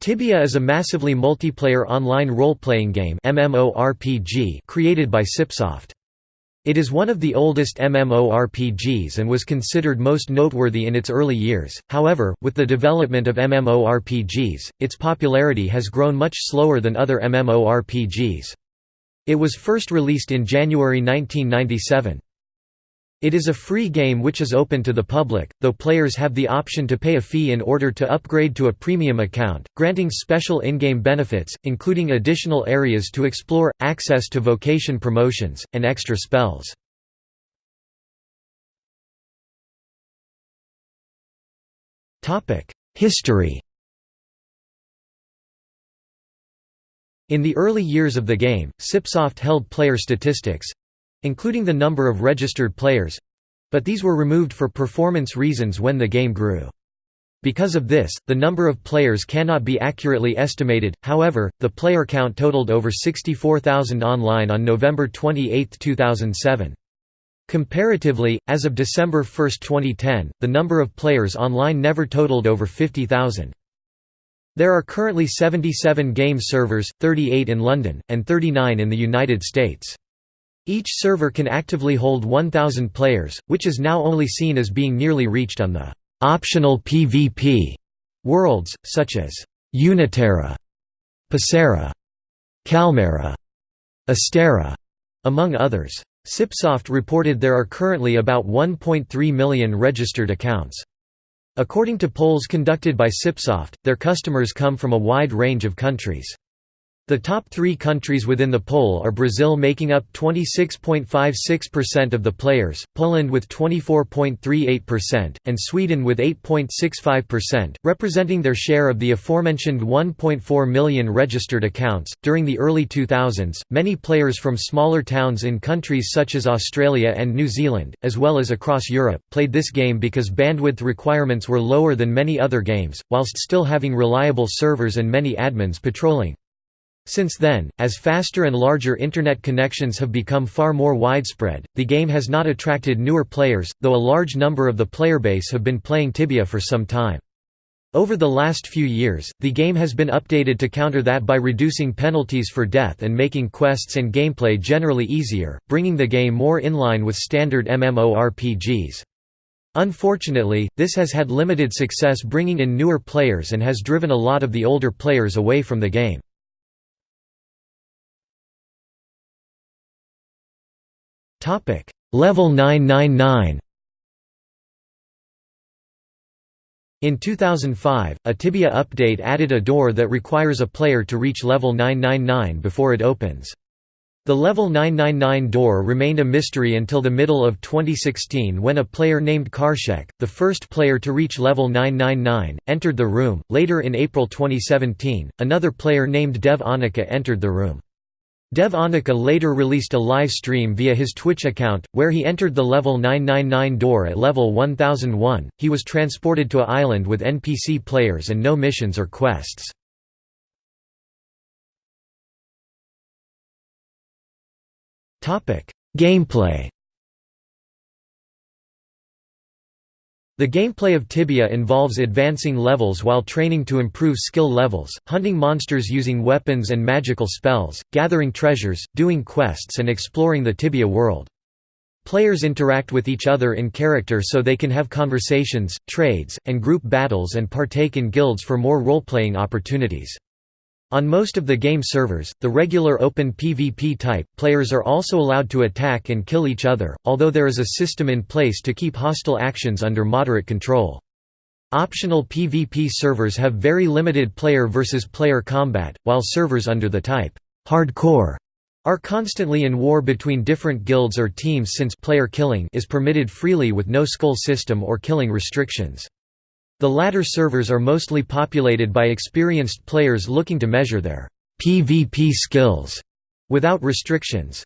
Tibia is a massively multiplayer online role-playing game MMORPG created by Cipsoft. It is one of the oldest MMORPGs and was considered most noteworthy in its early years, however, with the development of MMORPGs, its popularity has grown much slower than other MMORPGs. It was first released in January 1997. It is a free game which is open to the public, though players have the option to pay a fee in order to upgrade to a premium account, granting special in-game benefits, including additional areas to explore, access to vocation promotions, and extra spells. History In the early years of the game, Cipsoft held player statistics, including the number of registered players but these were removed for performance reasons when the game grew. Because of this, the number of players cannot be accurately estimated, however, the player count totaled over 64,000 online on November 28, 2007. Comparatively, as of December 1, 2010, the number of players online never totaled over 50,000. There are currently 77 game servers, 38 in London, and 39 in the United States. Each server can actively hold 1,000 players, which is now only seen as being nearly reached on the «optional PvP» worlds, such as «Uniterra», Pacera, Calmera, Astera, among others. Cipsoft reported there are currently about 1.3 million registered accounts. According to polls conducted by Cipsoft, their customers come from a wide range of countries. The top three countries within the poll are Brazil making up 26.56% of the players, Poland with 24.38%, and Sweden with 8.65%, representing their share of the aforementioned 1.4 million registered accounts. During the early 2000s, many players from smaller towns in countries such as Australia and New Zealand, as well as across Europe, played this game because bandwidth requirements were lower than many other games, whilst still having reliable servers and many admins patrolling. Since then, as faster and larger Internet connections have become far more widespread, the game has not attracted newer players, though a large number of the player base have been playing Tibia for some time. Over the last few years, the game has been updated to counter that by reducing penalties for death and making quests and gameplay generally easier, bringing the game more in line with standard MMORPGs. Unfortunately, this has had limited success bringing in newer players and has driven a lot of the older players away from the game. Topic Level 999 In 2005, a Tibia update added a door that requires a player to reach level 999 before it opens. The level 999 door remained a mystery until the middle of 2016 when a player named Kharsek, the first player to reach level 999, entered the room. Later in April 2017, another player named Dev Anika entered the room. Dev Anika later released a live stream via his Twitch account, where he entered the level 999 door at level 1001. He was transported to a island with NPC players and no missions or quests. Gameplay The gameplay of Tibia involves advancing levels while training to improve skill levels, hunting monsters using weapons and magical spells, gathering treasures, doing quests and exploring the Tibia world. Players interact with each other in character so they can have conversations, trades, and group battles and partake in guilds for more role-playing opportunities. On most of the game servers, the regular open PvP type, players are also allowed to attack and kill each other, although there is a system in place to keep hostile actions under moderate control. Optional PvP servers have very limited player versus player combat, while servers under the type hardcore are constantly in war between different guilds or teams since player killing is permitted freely with no skull system or killing restrictions. The latter servers are mostly populated by experienced players looking to measure their PvP skills without restrictions.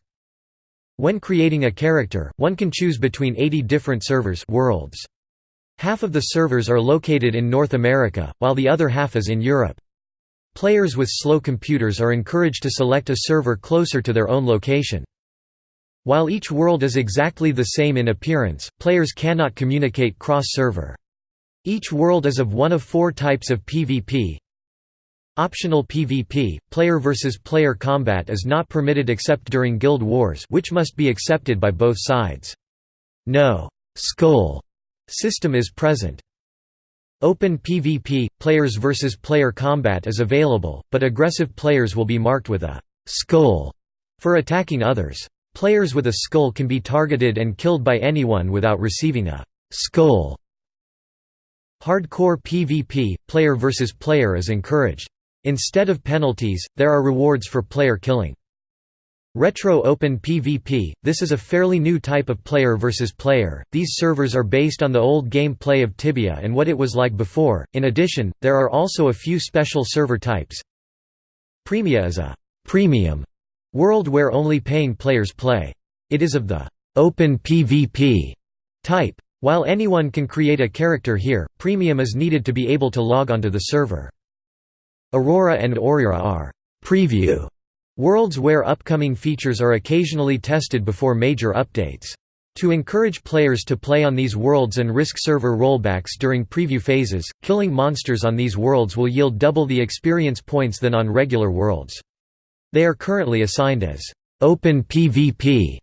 When creating a character, one can choose between 80 different servers worlds. Half of the servers are located in North America, while the other half is in Europe. Players with slow computers are encouraged to select a server closer to their own location. While each world is exactly the same in appearance, players cannot communicate cross-server. Each world is of one of four types of PvP. Optional PvP, player versus player combat is not permitted except during guild wars which must be accepted by both sides. No «skull» system is present. Open PvP, players versus player combat is available, but aggressive players will be marked with a «skull» for attacking others. Players with a skull can be targeted and killed by anyone without receiving a «skull». Hardcore PvP, player versus player is encouraged. Instead of penalties, there are rewards for player killing. Retro Open PvP – This is a fairly new type of player versus player, these servers are based on the old gameplay of Tibia and what it was like before, in addition, there are also a few special server types. Premia is a «premium» world where only paying players play. It is of the «open PvP» type. While anyone can create a character here, premium is needed to be able to log onto the server. Aurora and Aurora are «preview» Worlds where upcoming features are occasionally tested before major updates. To encourage players to play on these worlds and risk server rollbacks during preview phases, killing monsters on these worlds will yield double the experience points than on regular worlds. They are currently assigned as open PvP,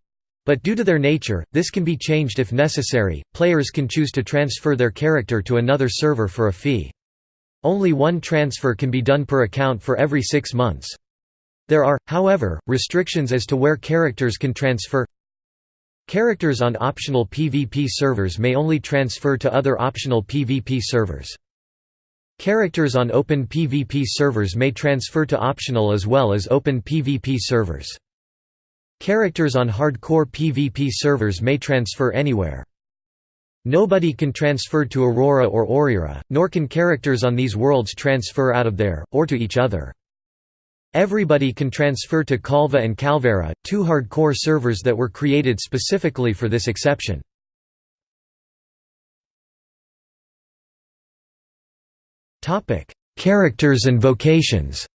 but due to their nature, this can be changed if necessary. Players can choose to transfer their character to another server for a fee. Only one transfer can be done per account for every six months. There are, however, restrictions as to where characters can transfer. Characters on optional PvP servers may only transfer to other optional PvP servers. Characters on open PvP servers may transfer to optional as well as open PvP servers. Characters on hardcore PvP servers may transfer anywhere. Nobody can transfer to Aurora or Aurora, nor can characters on these worlds transfer out of there, or to each other. Everybody can transfer to Calva and Calvera, two hardcore servers that were created specifically for this exception. Characters and vocations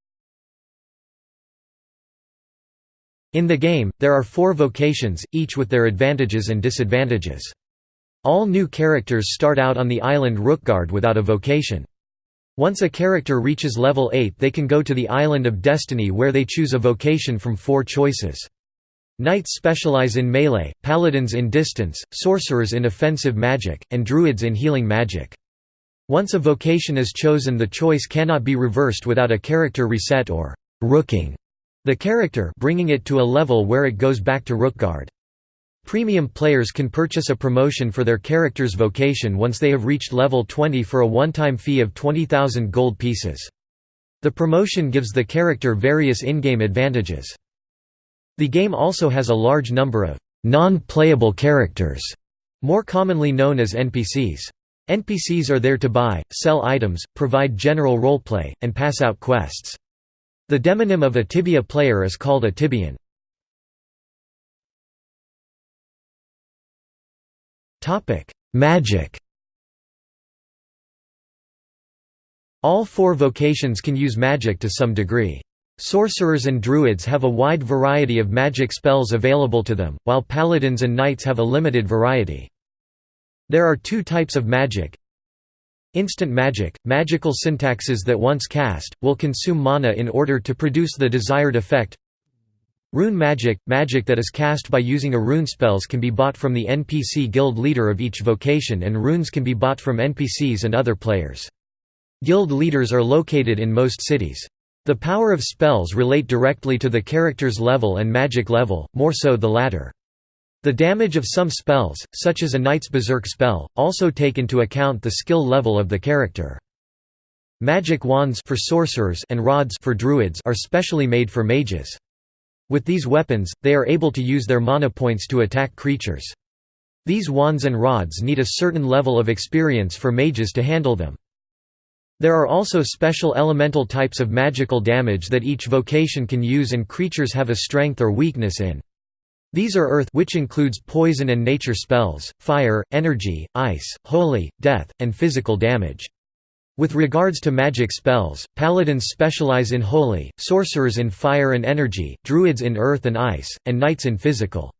In the game, there are four vocations, each with their advantages and disadvantages. All new characters start out on the island Rookgaard without a vocation. Once a character reaches level 8 they can go to the Island of Destiny where they choose a vocation from four choices. Knights specialize in melee, paladins in distance, sorcerers in offensive magic, and druids in healing magic. Once a vocation is chosen the choice cannot be reversed without a character reset or «rooking» the character bringing it to a level where it goes back to Rookgaard. Premium players can purchase a promotion for their character's vocation once they have reached level 20 for a one-time fee of 20,000 gold pieces. The promotion gives the character various in-game advantages. The game also has a large number of non-playable characters, more commonly known as NPCs. NPCs are there to buy, sell items, provide general roleplay, and pass out quests. The demonym of a Tibia player is called a Tibian. Magic All four vocations can use magic to some degree. Sorcerers and druids have a wide variety of magic spells available to them, while paladins and knights have a limited variety. There are two types of magic. Instant magic – magical syntaxes that once cast, will consume mana in order to produce the desired effect Rune magic – Magic that is cast by using a rune spells can be bought from the NPC guild leader of each vocation and runes can be bought from NPCs and other players. Guild leaders are located in most cities. The power of spells relate directly to the character's level and magic level, more so the latter. The damage of some spells, such as a Knight's Berserk spell, also take into account the skill level of the character. Magic wands for sorcerers and rods for druids are specially made for mages. With these weapons, they are able to use their mana points to attack creatures. These wands and rods need a certain level of experience for mages to handle them. There are also special elemental types of magical damage that each vocation can use and creatures have a strength or weakness in. These are earth which includes poison and nature spells, fire, energy, ice, holy, death, and physical damage. With regards to magic spells, paladins specialize in holy, sorcerers in fire and energy, druids in earth and ice, and knights in physical.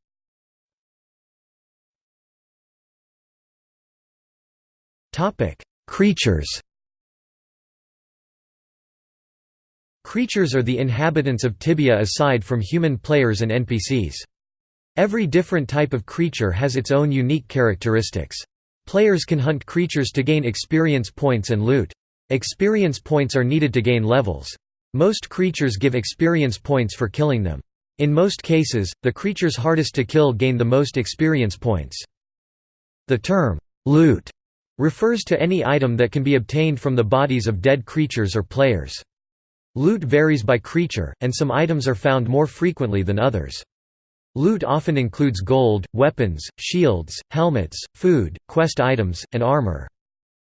Creatures Creatures are the inhabitants of Tibia aside from human players and NPCs. Every different type of creature has its own unique characteristics. Players can hunt creatures to gain experience points and loot. Experience points are needed to gain levels. Most creatures give experience points for killing them. In most cases, the creatures hardest to kill gain the most experience points. The term, loot, refers to any item that can be obtained from the bodies of dead creatures or players. Loot varies by creature, and some items are found more frequently than others. Loot often includes gold, weapons, shields, helmets, food, quest items, and armor.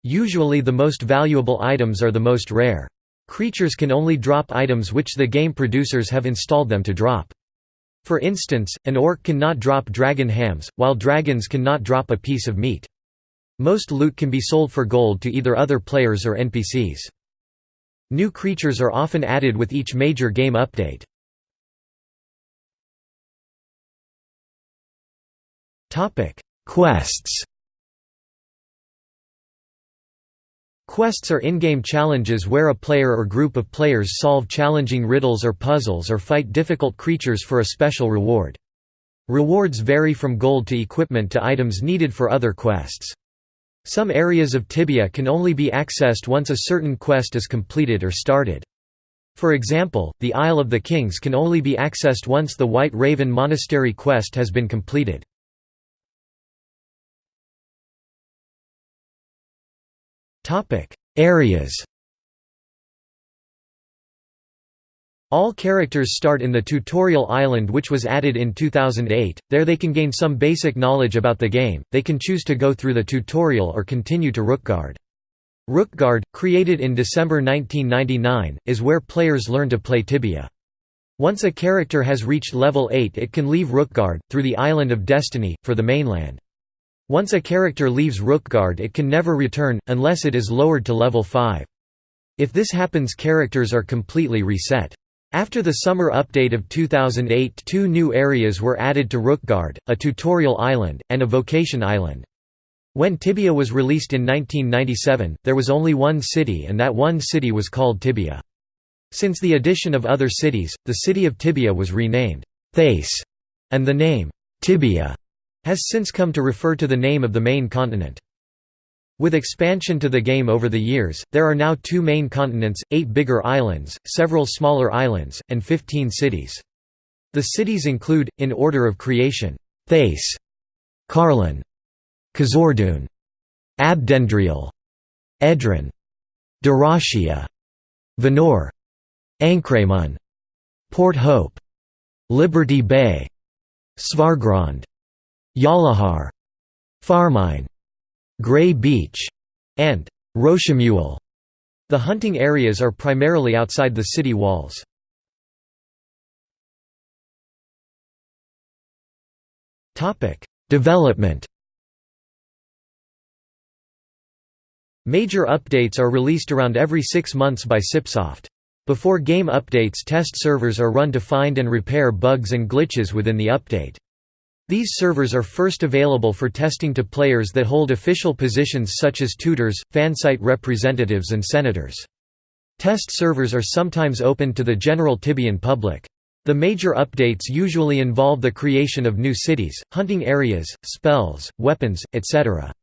Usually the most valuable items are the most rare. Creatures can only drop items which the game producers have installed them to drop. For instance, an orc cannot drop dragon hams, while dragons cannot drop a piece of meat. Most loot can be sold for gold to either other players or NPCs. New creatures are often added with each major game update. Quests Quests are in-game challenges where a player or group of players solve challenging riddles or puzzles or fight difficult creatures for a special reward. Rewards vary from gold to equipment to items needed for other quests. Some areas of Tibia can only be accessed once a certain quest is completed or started. For example, the Isle of the Kings can only be accessed once the White Raven Monastery quest has been completed. Areas All characters start in the tutorial island which was added in 2008, there they can gain some basic knowledge about the game, they can choose to go through the tutorial or continue to Rookgaard. Rookgaard, created in December 1999, is where players learn to play Tibia. Once a character has reached level 8 it can leave Rookgaard, through the Island of Destiny, for the mainland. Once a character leaves Rookgaard it can never return, unless it is lowered to level 5. If this happens characters are completely reset. After the summer update of 2008 two new areas were added to Rookgaard, a tutorial island, and a vocation island. When Tibia was released in 1997, there was only one city and that one city was called Tibia. Since the addition of other cities, the city of Tibia was renamed Thace, and the name Tibia has since come to refer to the name of the main continent. With expansion to the game over the years, there are now two main continents, eight bigger islands, several smaller islands, and 15 cities. The cities include, in order of creation, Thace, Carlin, Kazordoon, Abdendriel, Edron, Darashia, Venore, Ankrahmun, Port Hope, Liberty Bay, Svargrond, Yalahar, Farmine, Grey Beach, and Rochemuel. The hunting areas are primarily outside the city walls. Development Major updates are released around every six months by Cipsoft. Before game updates test servers are run to find and repair bugs and glitches within the update. These servers are first available for testing to players that hold official positions such as tutors, fansite representatives and senators. Test servers are sometimes open to the general Tibian public. The major updates usually involve the creation of new cities, hunting areas, spells, weapons, etc.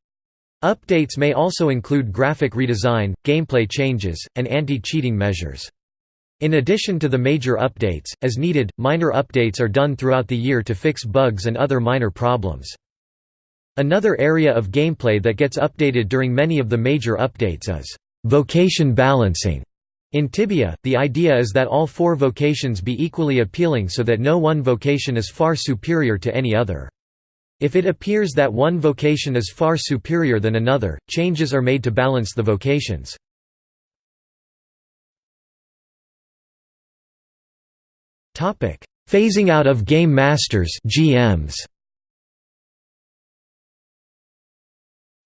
Updates may also include graphic redesign, gameplay changes, and anti-cheating measures. In addition to the major updates, as needed, minor updates are done throughout the year to fix bugs and other minor problems. Another area of gameplay that gets updated during many of the major updates is vocation balancing. In Tibia, the idea is that all four vocations be equally appealing so that no one vocation is far superior to any other. If it appears that one vocation is far superior than another, changes are made to balance the vocations. Phasing out of Game Masters GMs.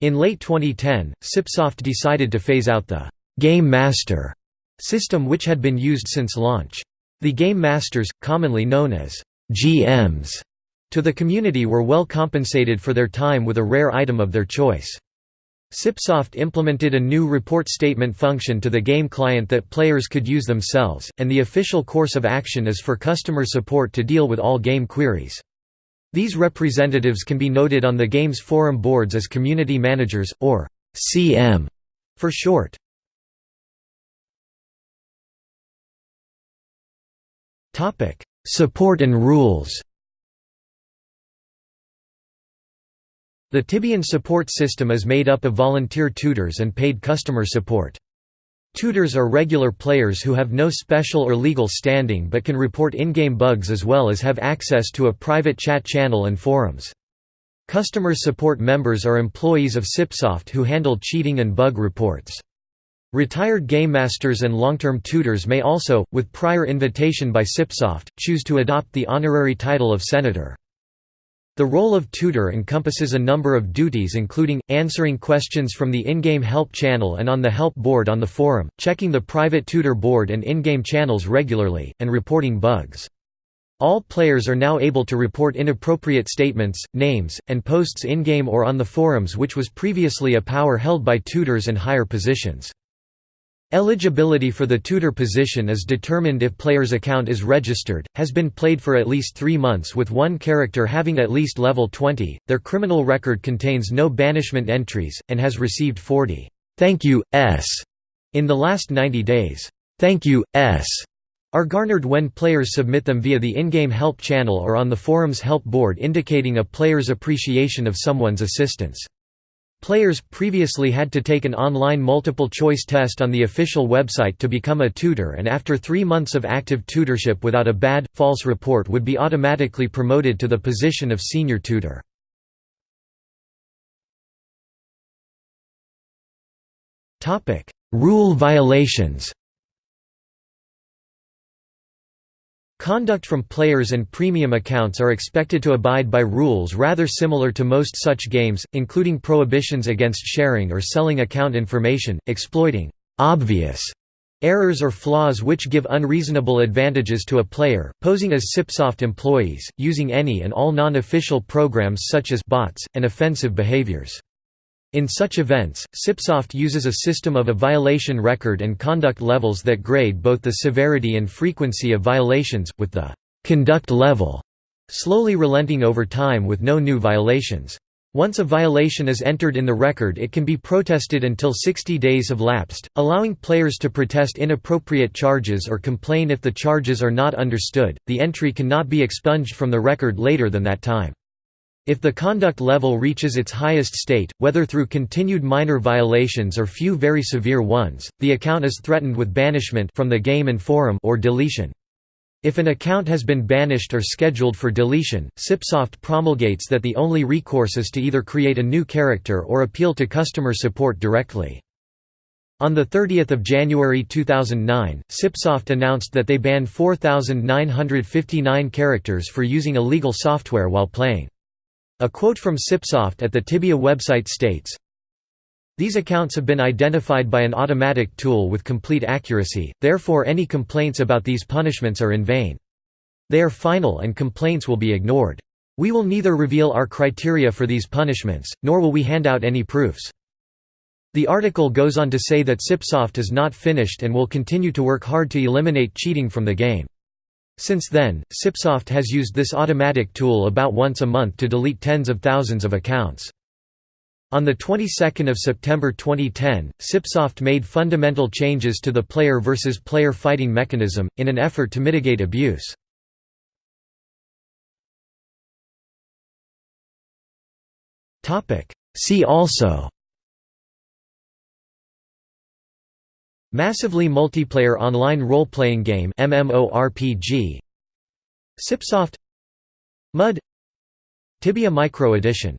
In late 2010, Cipsoft decided to phase out the «Game Master» system which had been used since launch. The Game Masters, commonly known as «GMs», to the community were well compensated for their time with a rare item of their choice. Cipsoft implemented a new report statement function to the game client that players could use themselves, and the official course of action is for customer support to deal with all game queries. These representatives can be noted on the game's forum boards as community managers, or CM for short. Support and rules The Tibian support system is made up of volunteer tutors and paid customer support. Tutors are regular players who have no special or legal standing but can report in-game bugs as well as have access to a private chat channel and forums. Customer support members are employees of Cipsoft who handle cheating and bug reports. Retired game masters and long-term tutors may also, with prior invitation by Cipsoft, choose to adopt the honorary title of senator. The role of tutor encompasses a number of duties including, answering questions from the in-game help channel and on the help board on the forum, checking the private tutor board and in-game channels regularly, and reporting bugs. All players are now able to report inappropriate statements, names, and posts in-game or on the forums which was previously a power held by tutors and higher positions. Eligibility for the tutor position is determined if player's account is registered, has been played for at least three months with one character having at least level 20, their criminal record contains no banishment entries, and has received 40 «thank you, s» in the last 90 days. «Thank you, s» are garnered when players submit them via the in-game help channel or on the forum's help board indicating a player's appreciation of someone's assistance. Players previously had to take an online multiple-choice test on the official website to become a tutor and after three months of active tutorship without a bad, false report would be automatically promoted to the position of senior tutor. Rule violations Conduct from players and premium accounts are expected to abide by rules rather similar to most such games, including prohibitions against sharing or selling account information, exploiting obvious errors or flaws which give unreasonable advantages to a player, posing as Cipsoft employees, using any and all non-official programs such as bots, and offensive behaviors. In such events, Cipsoft uses a system of a violation record and conduct levels that grade both the severity and frequency of violations, with the «conduct level» slowly relenting over time with no new violations. Once a violation is entered in the record it can be protested until 60 days have lapsed, allowing players to protest inappropriate charges or complain if the charges are not understood. The entry cannot be expunged from the record later than that time. If the conduct level reaches its highest state, whether through continued minor violations or few very severe ones, the account is threatened with banishment from the game and forum or deletion. If an account has been banished or scheduled for deletion, Cipsoft promulgates that the only recourse is to either create a new character or appeal to customer support directly. On 30 January 2009, Cipsoft announced that they banned 4,959 characters for using illegal software while playing. A quote from Cipsoft at the Tibia website states, these accounts have been identified by an automatic tool with complete accuracy, therefore any complaints about these punishments are in vain. They are final and complaints will be ignored. We will neither reveal our criteria for these punishments, nor will we hand out any proofs. The article goes on to say that Cipsoft is not finished and will continue to work hard to eliminate cheating from the game. Since then, Cipsoft has used this automatic tool about once a month to delete tens of thousands of accounts. On the 22nd of September 2010, Cipsoft made fundamental changes to the player versus player fighting mechanism, in an effort to mitigate abuse. Topic: See also Massively multiplayer online role-playing game MMORPG Cipsoft MUD. Tibia Micro Edition